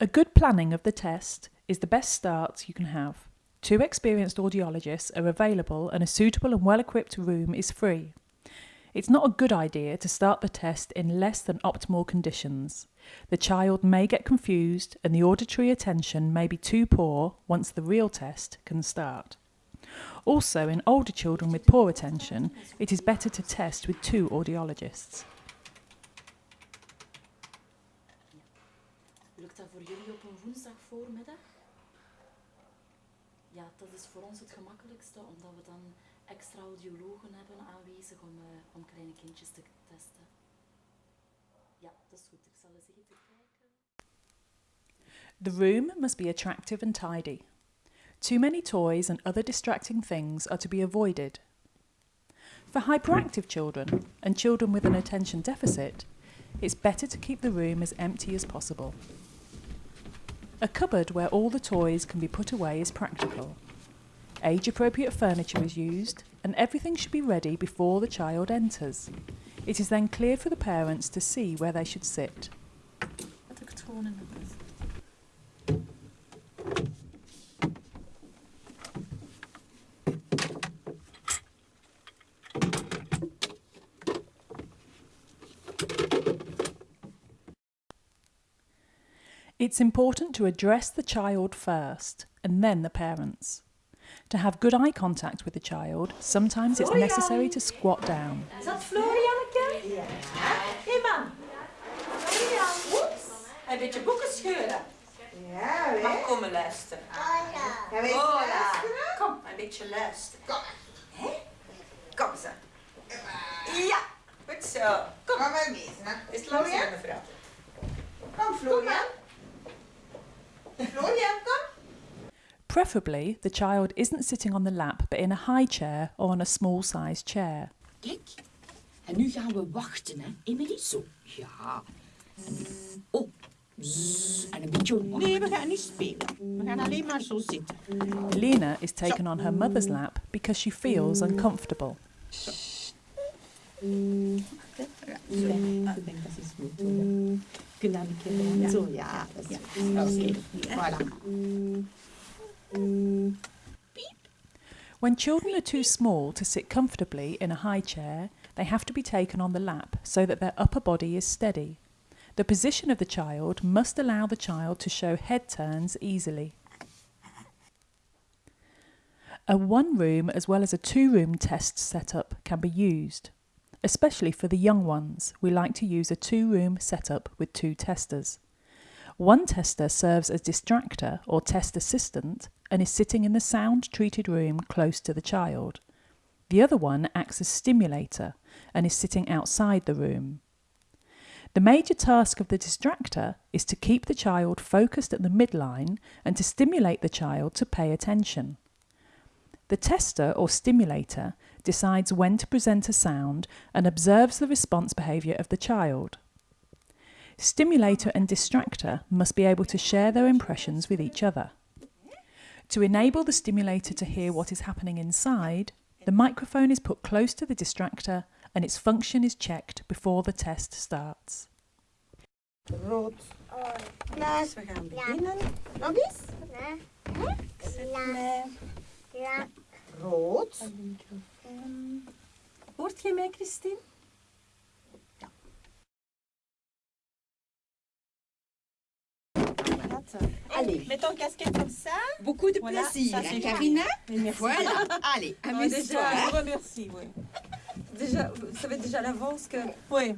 A good planning of the test is the best start you can have. Two experienced audiologists are available and a suitable and well equipped room is free. It's not a good idea to start the test in less than optimal conditions. The child may get confused and the auditory attention may be too poor once the real test can start. Also, in older children with poor attention, it is better to test with two audiologists. Lukt dat voor jullie op een woensdag voormiddag? Ja, dat is voor ons het gemakkelijkste, omdat we dan extra audiologen hebben aanwezig om, uh, om kleine kindjes te testen. Ja, dat is goed. Ik zal eens even kijken. The room must be attractive and tidy. Too many toys and other distracting things are to be avoided. For hyperactive children and children with an attention deficit, it's better to keep the room as empty as possible. A cupboard where all the toys can be put away is practical. Age appropriate furniture is used, and everything should be ready before the child enters. It is then clear for the parents to see where they should sit. Had ik het gewoon in de bus. It's important to address the child first and then the parents. To have good eye contact with the child, sometimes it's necessary to squat down. Is dat Florianneke? Ja. Iman. Florian. Oeps. Een beetje boeken scheuren. Ja, Mag hè? komen luisteren. Gaan we even Hola. luisteren? Kom, een beetje luisteren. Kom. Hè? Kom zo. Ja, goed zo. Kom. Kom maar mee. Is het langs Florian? mevrouw? Kom, Florian. Florian, Preferably, the child isn't sitting on the lap but in a high chair or on a small sized chair. Kijk. En nu gaan we wachten, hè. Emily, zo. Ja. En- Oh. Zzz. En een beetje omhoog. Nee, we gaan niet spelen. We gaan alleen maar zo zitten. Elena is taken on her mother's lap because she feels uncomfortable. Zo. Ik denk dat is goed. hoor. Kun je dat een keer doen? Zo, ja. Dat is goed. Oké, voilà. When children are too small to sit comfortably in a high chair, they have to be taken on the lap so that their upper body is steady. The position of the child must allow the child to show head turns easily. A one room as well as a two room test setup can be used. Especially for the young ones, we like to use a two room setup with two testers. One tester serves as distractor or test assistant and is sitting in the sound treated room close to the child. The other one acts as stimulator and is sitting outside the room. The major task of the distractor is to keep the child focused at the midline and to stimulate the child to pay attention. The tester or stimulator decides when to present a sound and observes the response behaviour of the child. Stimulator and distractor must be able to share their impressions with each other. To enable the stimulator to hear what is happening inside, the microphone is put close to the distractor and its function is checked before the test starts. Rood. Klaar, we gaan beginnen. Nog eens. Ik zet mij. Rood. Hoort je mij, Christine? Allez, mets ton casquette comme ça. Beaucoup de Voilà, plaisir, ça, Karina. Voilà. Allez, Ouais, amuse-toi. déjà, je vous remercie, oui. Déjà, vous savez déjà à l'avance que Oui,